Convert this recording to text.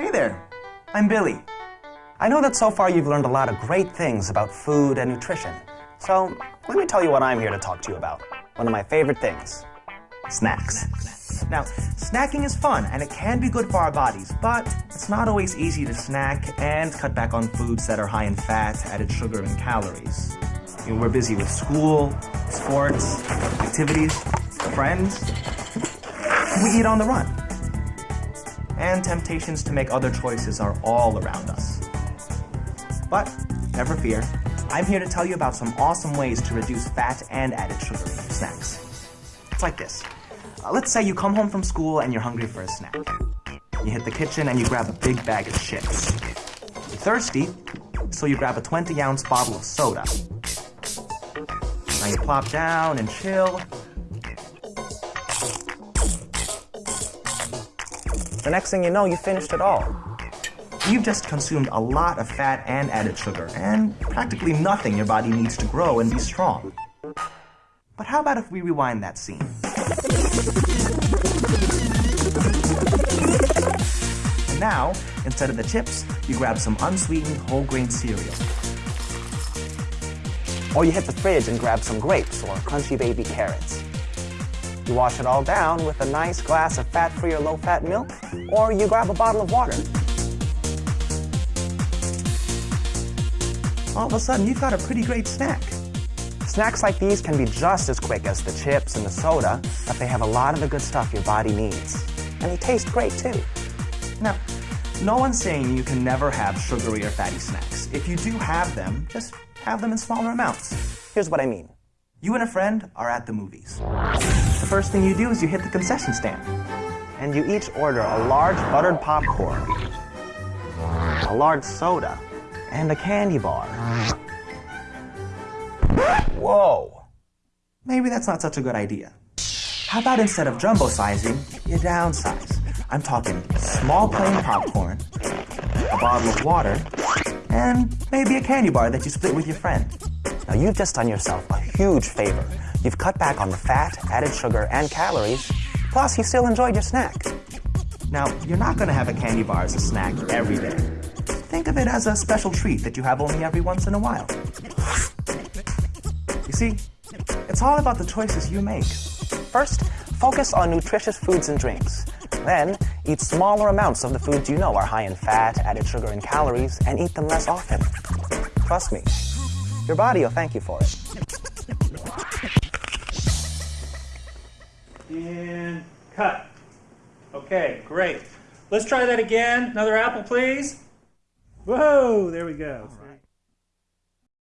Hey there, I'm Billy. I know that so far you've learned a lot of great things about food and nutrition. So let me tell you what I'm here to talk to you about. One of my favorite things snacks. Now, snacking is fun and it can be good for our bodies, but it's not always easy to snack and cut back on foods that are high in fat, added sugar, and calories. You know, we're busy with school, sports, activities, friends. We eat on the run. And temptations to make other choices are all around us. But never fear, I'm here to tell you about some awesome ways to reduce fat and added sugar in your snacks. It's like this. Uh, let's say you come home from school and you're hungry for a snack. You hit the kitchen and you grab a big bag of chips. You're thirsty, so you grab a 20 ounce bottle of soda. Now you plop down and chill. The next thing you know, you finished it all. You've just consumed a lot of fat and added sugar, and practically nothing your body needs to grow and be strong. But how about if we rewind that scene? And now, instead of the chips, you grab some unsweetened whole grain cereal. Or you hit the fridge and grab some grapes or crunchy baby carrots. You wash it all down with a nice glass of fat-free or low-fat milk, or you grab a bottle of water. All of a sudden, you've got a pretty great snack. Snacks like these can be just as quick as the chips and the soda, but they have a lot of the good stuff your body needs. And they taste great too. Now, no one's saying you can never have sugary or fatty snacks. If you do have them, just have them in smaller amounts. Here's what I mean. You and a friend are at the movies. The first thing you do is you hit the concession stand. And you each order a large buttered popcorn, a large soda, and a candy bar. Whoa! Maybe that's not such a good idea. How about instead of jumbo sizing, you downsize? I'm talking small plain popcorn, a bottle of water, and maybe a candy bar that you split with your friend. Now you've just done yourself a huge favor. You've cut back on the fat, added sugar, and calories, plus you still enjoyed your snack. Now, you're not going to have a candy bar as a snack every day. Think of it as a special treat that you have only every once in a while. You see, it's all about the choices you make. First, focus on nutritious foods and drinks. Then, eat smaller amounts of the foods you know are high in fat, added sugar, and calories, and eat them less often. Trust me, your body will thank you for it. And cut. Okay, great. Let's try that again. Another apple, please. Whoa, there we go.